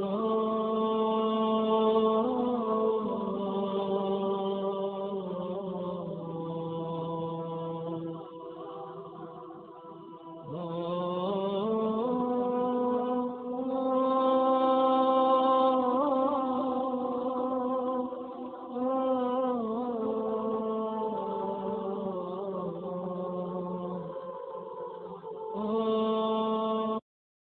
Oh.